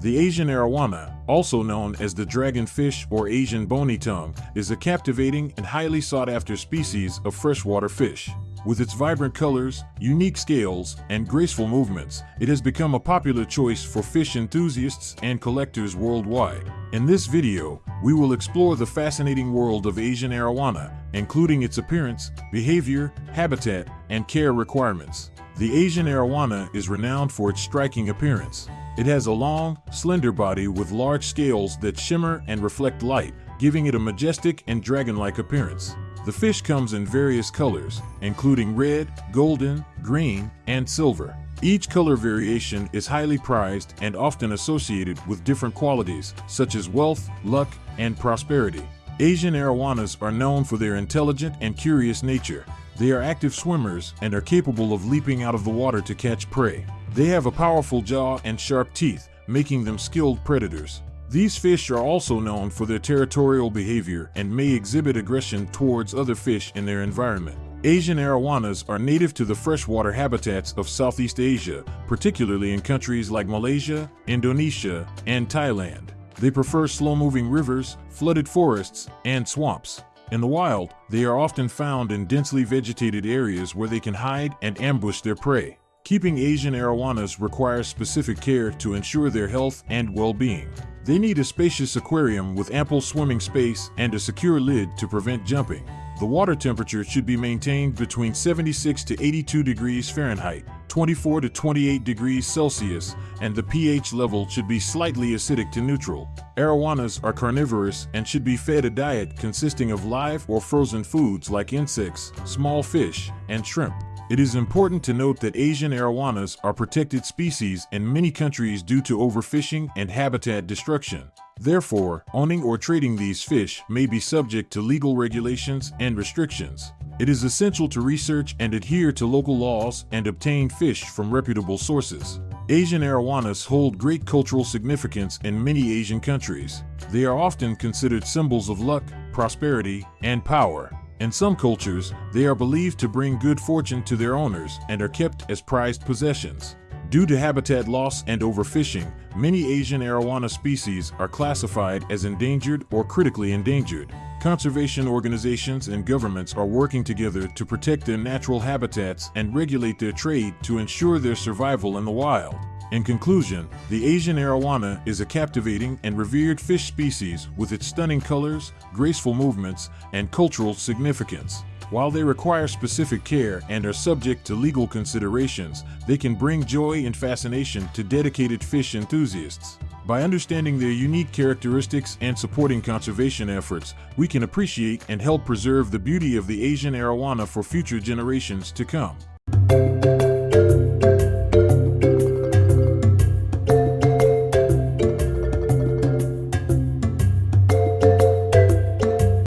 The Asian arowana, also known as the dragonfish or Asian bony tongue, is a captivating and highly sought after species of freshwater fish. With its vibrant colors, unique scales, and graceful movements, it has become a popular choice for fish enthusiasts and collectors worldwide. In this video, we will explore the fascinating world of Asian arowana, including its appearance, behavior, habitat, and care requirements. The Asian arowana is renowned for its striking appearance. It has a long, slender body with large scales that shimmer and reflect light, giving it a majestic and dragon-like appearance. The fish comes in various colors, including red, golden, green, and silver. Each color variation is highly prized and often associated with different qualities, such as wealth, luck, and prosperity. Asian arowanas are known for their intelligent and curious nature. They are active swimmers and are capable of leaping out of the water to catch prey. They have a powerful jaw and sharp teeth, making them skilled predators. These fish are also known for their territorial behavior and may exhibit aggression towards other fish in their environment. Asian arowanas are native to the freshwater habitats of Southeast Asia, particularly in countries like Malaysia, Indonesia, and Thailand. They prefer slow-moving rivers, flooded forests, and swamps. In the wild, they are often found in densely vegetated areas where they can hide and ambush their prey. Keeping Asian arowanas requires specific care to ensure their health and well-being. They need a spacious aquarium with ample swimming space and a secure lid to prevent jumping. The water temperature should be maintained between 76 to 82 degrees Fahrenheit, 24 to 28 degrees Celsius, and the pH level should be slightly acidic to neutral. Arowanas are carnivorous and should be fed a diet consisting of live or frozen foods like insects, small fish, and shrimp. It is important to note that Asian arowanas are protected species in many countries due to overfishing and habitat destruction. Therefore, owning or trading these fish may be subject to legal regulations and restrictions. It is essential to research and adhere to local laws and obtain fish from reputable sources. Asian arowanas hold great cultural significance in many Asian countries. They are often considered symbols of luck, prosperity, and power. In some cultures, they are believed to bring good fortune to their owners and are kept as prized possessions. Due to habitat loss and overfishing, many Asian arowana species are classified as endangered or critically endangered. Conservation organizations and governments are working together to protect their natural habitats and regulate their trade to ensure their survival in the wild. In conclusion, the Asian arowana is a captivating and revered fish species with its stunning colors, graceful movements, and cultural significance. While they require specific care and are subject to legal considerations, they can bring joy and fascination to dedicated fish enthusiasts. By understanding their unique characteristics and supporting conservation efforts, we can appreciate and help preserve the beauty of the Asian arowana for future generations to come.